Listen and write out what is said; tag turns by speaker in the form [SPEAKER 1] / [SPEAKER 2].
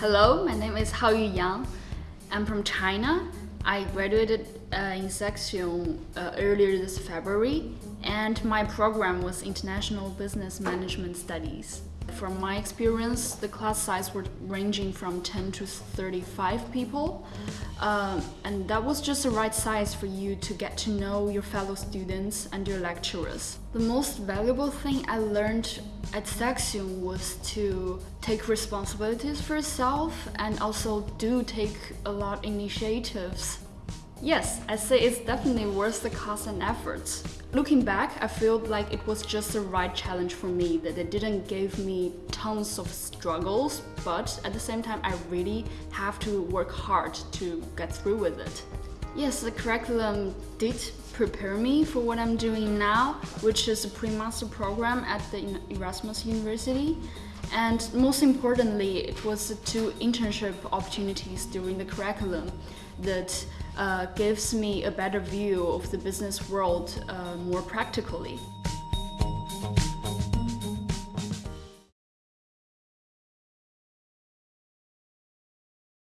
[SPEAKER 1] Hello, my name is Haoyu Yang. I'm from China. I graduated uh, in Saxion uh, earlier this February, and my program was International Business Management Studies. From my experience, the class size were ranging from 10 to 35 people, um, and that was just the right size for you to get to know your fellow students and your lecturers. The most valuable thing I learned at Saxion was to take responsibilities for yourself and also do take a lot initiatives Yes, I say it's definitely worth the cost and efforts. Looking back, I feel like it was just the right challenge for me, that it didn't give me tons of struggles, but at the same time, I really have to work hard to get through with it. Yes, the curriculum did prepare me for what I'm doing now, which is a pre-master program at the Erasmus University. And most importantly, it was the two internship opportunities during the curriculum that uh, gives me a better view of the business world uh, more practically.